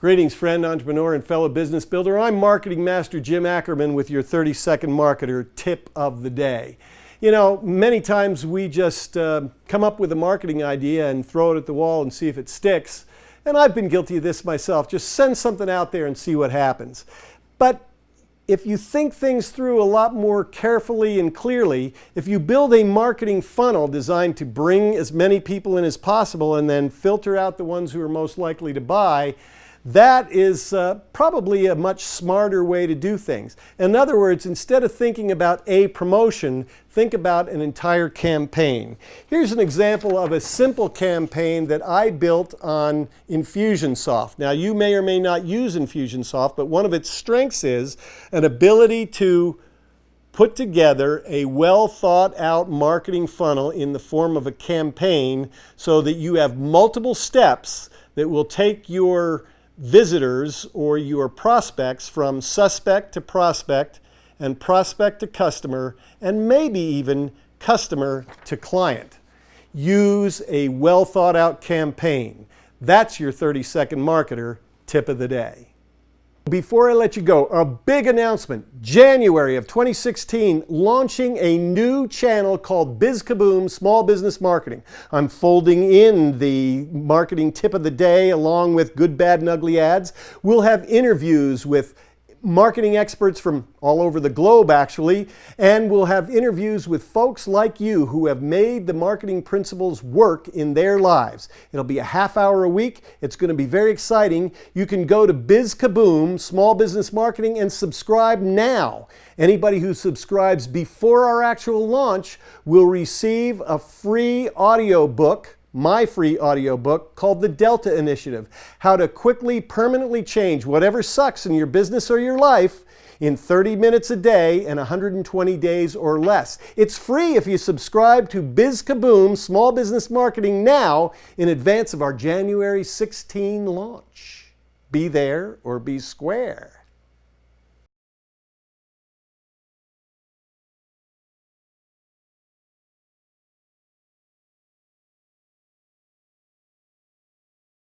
Greetings friend, entrepreneur, and fellow business builder. I'm Marketing Master Jim Ackerman with your 30 Second Marketer tip of the day. You know, many times we just uh, come up with a marketing idea and throw it at the wall and see if it sticks. And I've been guilty of this myself. Just send something out there and see what happens. But if you think things through a lot more carefully and clearly, if you build a marketing funnel designed to bring as many people in as possible and then filter out the ones who are most likely to buy, that is uh, probably a much smarter way to do things. In other words, instead of thinking about a promotion, think about an entire campaign. Here's an example of a simple campaign that I built on Infusionsoft. Now, you may or may not use Infusionsoft, but one of its strengths is an ability to put together a well thought out marketing funnel in the form of a campaign so that you have multiple steps that will take your visitors or your prospects from suspect to prospect and prospect to customer and maybe even customer to client. Use a well thought out campaign. That's your 30 second marketer tip of the day. Before I let you go, a big announcement. January of 2016, launching a new channel called BizKaboom Small Business Marketing. I'm folding in the marketing tip of the day along with good, bad, and ugly ads. We'll have interviews with marketing experts from all over the globe actually, and we'll have interviews with folks like you who have made the marketing principles work in their lives. It'll be a half hour a week. It's going to be very exciting. You can go to BizKaboom, Small Business Marketing, and subscribe now. Anybody who subscribes before our actual launch will receive a free audio book my free audiobook called The Delta Initiative How to Quickly, Permanently Change Whatever Sucks in Your Business or Your Life in 30 minutes a day and 120 days or less. It's free if you subscribe to BizKaboom Small Business Marketing now in advance of our January 16 launch. Be there or be square.